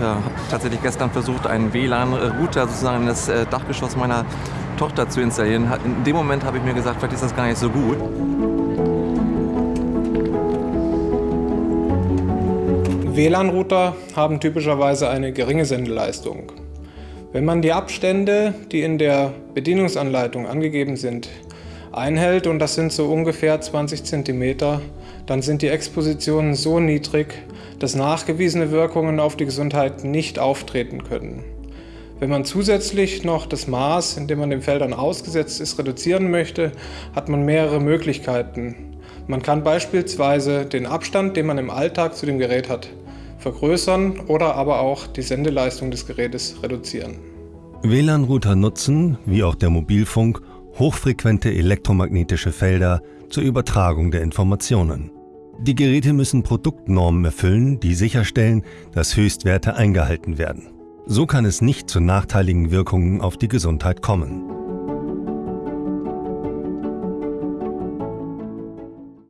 habe tatsächlich gestern versucht, einen WLAN-Router sozusagen in das äh, Dachgeschoss meiner Tochter zu installieren. In dem Moment habe ich mir gesagt, vielleicht ist das gar nicht so gut. WLAN-Router haben typischerweise eine geringe Sendeleistung. Wenn man die Abstände, die in der Bedienungsanleitung angegeben sind, einhält, und das sind so ungefähr 20 cm, dann sind die Expositionen so niedrig, dass nachgewiesene Wirkungen auf die Gesundheit nicht auftreten können. Wenn man zusätzlich noch das Maß, in dem man den Feldern ausgesetzt ist, reduzieren möchte, hat man mehrere Möglichkeiten. Man kann beispielsweise den Abstand, den man im Alltag zu dem Gerät hat, vergrößern oder aber auch die Sendeleistung des Gerätes reduzieren. WLAN-Router nutzen, wie auch der Mobilfunk, hochfrequente elektromagnetische Felder zur Übertragung der Informationen. Die Geräte müssen Produktnormen erfüllen, die sicherstellen, dass Höchstwerte eingehalten werden. So kann es nicht zu nachteiligen Wirkungen auf die Gesundheit kommen.